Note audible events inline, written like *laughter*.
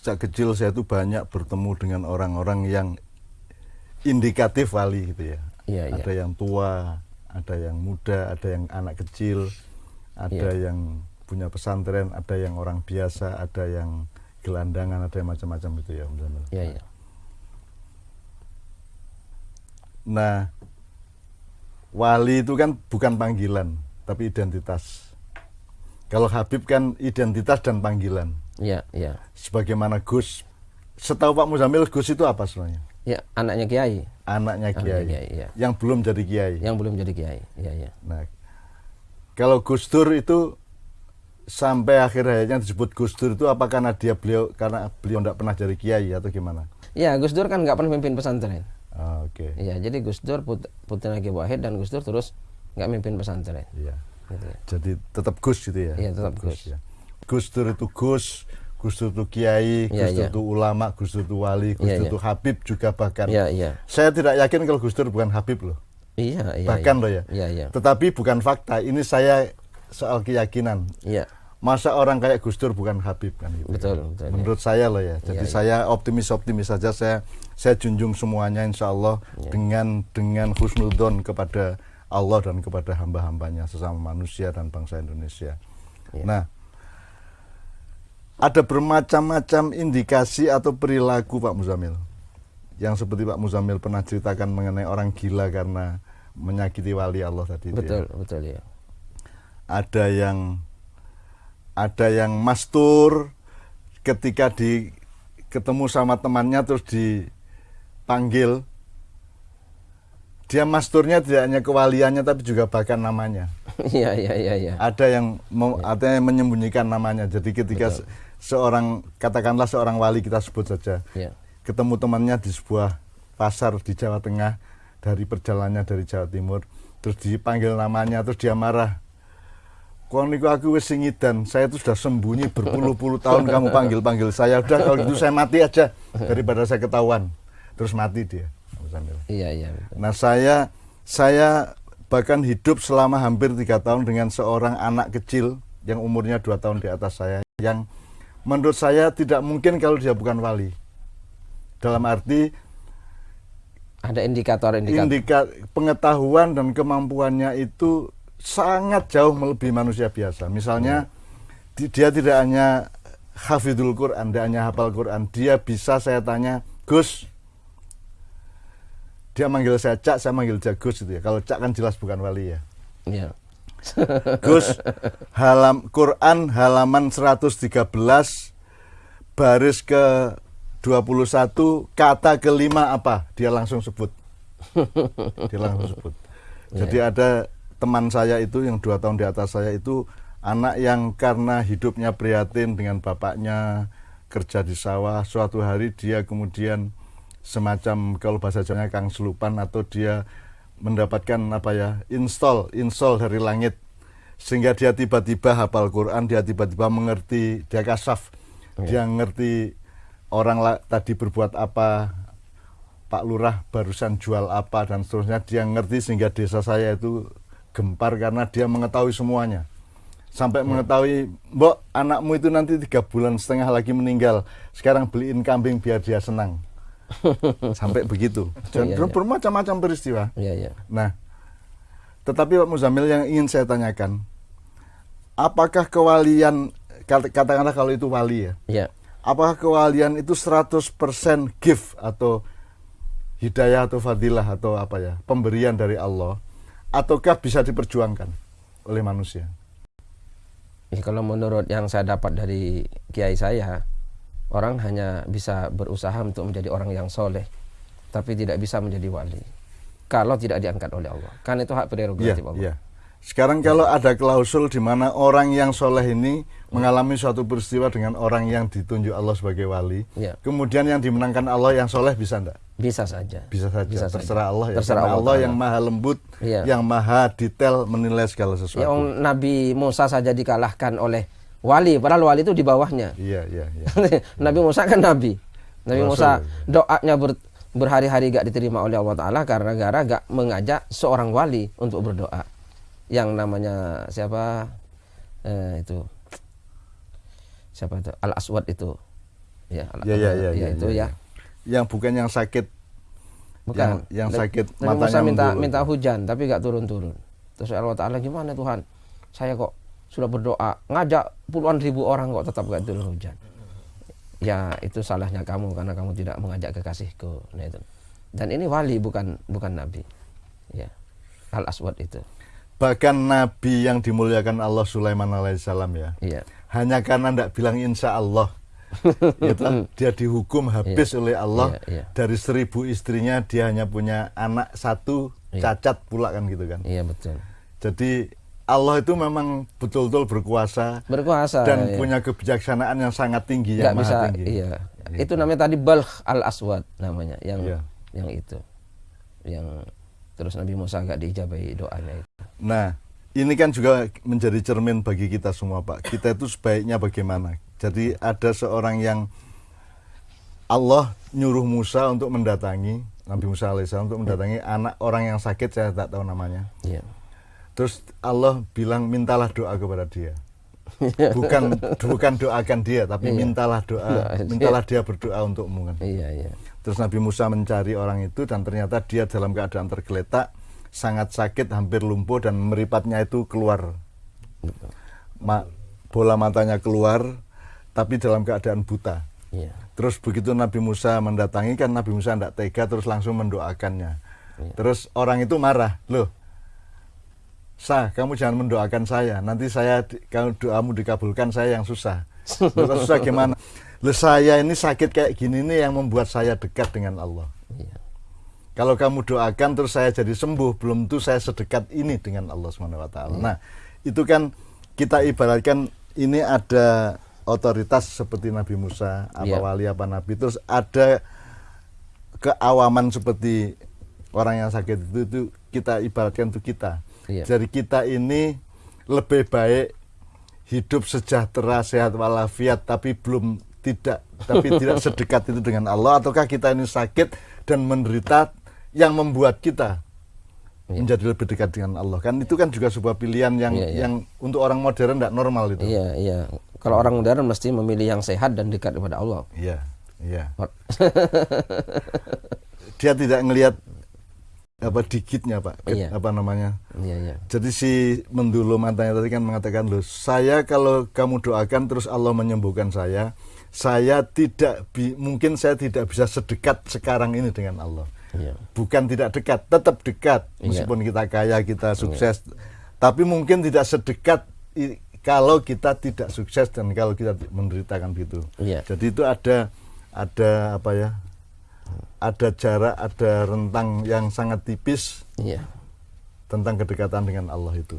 sejak kecil saya itu banyak bertemu dengan orang-orang yang indikatif wali gitu ya. Iya, iya. Ada yang tua, ada yang muda, ada yang anak kecil, ada Iya. yang punya pesantren, ada yang orang biasa, ada yang gelandangan, ada yang macam-macam gitu ya. Om Jamil. Iya, iya. Nah, wali itu kan bukan panggilan, tapi identitas. Kalau Habib kan identitas dan panggilan. Iya, iya. Sebagaimana Gus, setahu Pak Muzamil, Gus itu apa sebenarnya? Ya, anaknya kiai Anaknya Anaknya Kiai, kiai, iya. yang belum jadi Kiai. yang belum jadi kiai. Iya, iya. Nah, kalau Gus Dur itu sampai akhir hayatnya disebut Gus Dur itu apa karena dia beliau karena beliau tidak pernah jadi Kiai atau gimana? Ya, Gus Dur kan nggak pernah mimpin pesantren. Ah, Oke, Iya, jadi Gus Dur put putra Ki Wahid dan Gus Dur terus nggak mimpin pesantren. iya. Gitu. Jadi tetap Gus gitu ya? Iya, tetap Gus. ya. Gus Dur itu Gus, Gus Dur itu Kiai, Iya, Gus Dur iya. itu ulama, Gus Dur itu wali, Gus Iya, Dur iya. itu Habib juga bahkan. Iya, iya. Saya tidak yakin kalau Gus Dur bukan Habib loh. Iya, iya. bahkan iya. loh ya. Iya, iya. Tetapi bukan fakta. Ini saya soal keyakinan. Iya. Masa orang kayak Gus Dur bukan Habib kan gitu. Betul, kan. betul, Menurut saya loh ya. Jadi iya. saya optimis-optimis saja saya saya junjung semuanya insya Allah Iya. dengan dengan husnudon kepada Allah dan kepada hamba-hambanya sesama manusia dan bangsa Indonesia. Iya. Nah, ada bermacam-macam indikasi atau perilaku Pak Muzamil yang seperti Pak Muzamil pernah ceritakan mengenai orang gila karena menyakiti wali Allah tadi. itu ya Betul, betul ya. ada yang ada yang mastur ketika di ketemu sama temannya terus dipanggil dia masturnya tidak hanya kewaliannya tapi juga bahkan namanya *laughs* Iya, iya, iya, iya. ada yang mau ada yang menyembunyikan namanya jadi ketika se- seorang katakanlah seorang wali kita sebut saja Iya. ketemu temannya di sebuah pasar di Jawa Tengah dari perjalanannya dari Jawa Timur terus dipanggil namanya terus dia marah Kau niku aku wis singidan, saya itu sudah sembunyi berpuluh-puluh *laughs* tahun kamu panggil-panggil saya. Udah kalau gitu saya mati aja daripada saya ketahuan. Terus mati dia. Iya, iya. betul. Nah saya saya bahkan hidup selama hampir tiga tahun dengan seorang anak kecil yang umurnya dua tahun di atas saya yang menurut saya tidak mungkin kalau dia bukan wali. Dalam arti Ada indikator-indikator. indika pengetahuan dan kemampuannya itu sangat jauh melebihi manusia biasa. Misalnya di- dia tidak hanya hafidul Quran, tidak hanya hafal Quran, dia bisa saya tanya, Gus, dia manggil saya Cak, saya manggil dia Gus gitu ya. Kalau Cak kan jelas bukan wali ya. Iya. *laughs* Gus, halam Quran halaman 113 baris ke 21 kata kelima apa? Dia langsung sebut. *laughs* Dia langsung sebut. Jadi ada teman saya itu yang dua tahun di atas saya itu anak yang karena hidupnya prihatin dengan bapaknya kerja di sawah suatu hari dia kemudian semacam kalau bahasa Jawanya kang selupan atau dia mendapatkan apa ya install install dari langit. Sehingga dia tiba-tiba hafal Quran dia tiba-tiba mengerti dia kasaf. Dia ngerti orang la- tadi berbuat apa Pak Lurah barusan jual apa dan seterusnya. Dia ngerti sehingga desa saya itu gempar karena dia mengetahui semuanya. Sampai mengetahui mbok anakmu itu nanti tiga bulan setengah lagi meninggal. Sekarang beliin kambing biar dia senang *laughs* sampai begitu dan Iya, dan iya. bermacam-macam peristiwa Iya, iya. nah tetapi Pak Muzamil yang ingin saya tanyakan apakah kewalian kata- katakanlah kalau itu wali ya Iya. apakah kewalian itu 100% gift atau hidayah atau fadilah atau apa ya pemberian dari Allah ataukah bisa diperjuangkan oleh manusia Ya, kalau menurut yang saya dapat dari kiai saya, orang hanya bisa berusaha untuk menjadi orang yang soleh, tapi tidak bisa menjadi wali. Kalau tidak diangkat oleh Allah, kan itu hak prerogatif Allah. iya. Sekarang kalau ada klausul di mana orang yang soleh ini mengalami suatu peristiwa dengan orang yang ditunjuk Allah sebagai wali, Iya. kemudian yang dimenangkan Allah yang soleh bisa enggak? Bisa saja. Bisa saja. Bisa saja. Terserah Allah ya. Terserah Allah Allah yang maha lembut, Iya. yang maha detail menilai segala sesuatu. Ya, Nabi Musa saja dikalahkan oleh wali, padahal wali itu di bawahnya. Iya, iya, iya. *laughs* Nabi Musa kan nabi. Nabi. Musa doanya ber- berhari-hari gak diterima oleh Allah Taala karena gara gak mengajak seorang wali untuk berdoa. Yang namanya siapa? Eh, itu siapa itu? Al Aswad itu. Ya, Ya, ya, ya, ya, itu ya, ya. Yang bukan yang sakit Bukan. yang, yang sakit Nabi matanya Musa minta minta hujan tapi gak turun-turun. Terus Allah Taala gimana Tuhan? Saya kok sudah berdoa ngajak puluhan ribu orang kok tetap gak turun hujan. Ya itu salahnya kamu karena kamu tidak mengajak kekasihku. Nah itu. Dan ini wali bukan bukan nabi. Ya. Al Aswad itu. Bahkan Nabi yang dimuliakan Allah Sulaiman alaihissalam ya. Iya. Hanya karena tidak bilang insya Allah. *laughs* itu dia dihukum habis oleh Allah Iya, iya. dari seribu istrinya dia hanya punya anak satu Iya. cacat pula kan gitu kan. Iya betul. Jadi Allah itu memang betul-betul berkuasa Berkuasa dan ya. punya kebijaksanaan yang sangat tinggi nggak yang maha bisa tinggi. iya itu namanya tadi balh al aswad namanya yang Iya. yang itu yang terus Nabi Musa nggak diijabahi doanya itu Nah, ini kan juga menjadi cermin bagi kita semua, Pak. Kita itu sebaiknya bagaimana? Jadi ada seorang yang Allah nyuruh Musa untuk mendatangi Nabi Musa alaihissalam untuk mendatangi anak orang yang sakit saya tak tahu namanya. iya Terus Allah bilang mintalah doa kepada dia. Bukan bukan doakan dia, tapi Iya. mintalah doa, Doa, mintalah dia berdoa untukmu kan. iya iya Terus Nabi Musa mencari orang itu dan ternyata dia dalam keadaan tergeletak, sangat sakit, hampir lumpuh dan meripatnya itu keluar. Ma- bola matanya keluar, tapi dalam keadaan buta. iya Terus begitu Nabi Musa mendatangi kan Nabi Musa tidak tega terus langsung mendoakannya. Terus orang itu marah, loh, sah kamu jangan mendoakan saya, nanti saya kalau doamu dikabulkan saya yang susah. Kok susah gimana? Loh saya ini sakit kayak gini nih yang membuat saya dekat dengan Allah. iya Kalau kamu doakan terus saya jadi sembuh, belum tentu saya sedekat ini dengan Allah Subhanahu wa taala. Nah, itu kan kita ibaratkan ini ada otoritas seperti Nabi Musa, apa Iya. wali apa nabi, terus ada keawaman seperti orang yang sakit itu itu kita ibaratkan itu kita. Iya. Jadi kita ini lebih baik hidup sejahtera, sehat walafiat tapi belum tidak tapi *laughs* tidak sedekat itu dengan Allah. Ataukah kita ini sakit dan menderita yang membuat kita Iya. menjadi lebih dekat dengan Allah? Kan itu kan juga sebuah pilihan yang Iya, iya. yang untuk orang modern tidak normal itu. Iya iya. Kalau orang modern mesti memilih yang sehat dan dekat kepada Allah. Iya iya. Dia tidak ngelihat apa digitnya pak Iya. apa namanya iya iya Jadi si mendulu matanya tadi kan mengatakan loh, saya kalau kamu doakan terus Allah menyembuhkan saya, saya tidak bi- mungkin saya tidak bisa sedekat sekarang ini dengan Allah. iya Bukan tidak dekat, tetap dekat Iya. meskipun kita kaya, kita sukses. Tapi mungkin tidak sedekat kalau kita tidak sukses dan kalau kita menderitakan gitu. Iya. Jadi itu ada ada apa ya? Ada jarak, ada rentang yang sangat tipis iya tentang kedekatan dengan Allah itu.